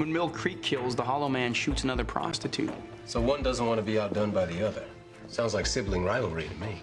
When Mill Creek kills, the Hollow Man shoots another prostitute. So one doesn't want to be outdone by the other. Sounds like sibling rivalry to me.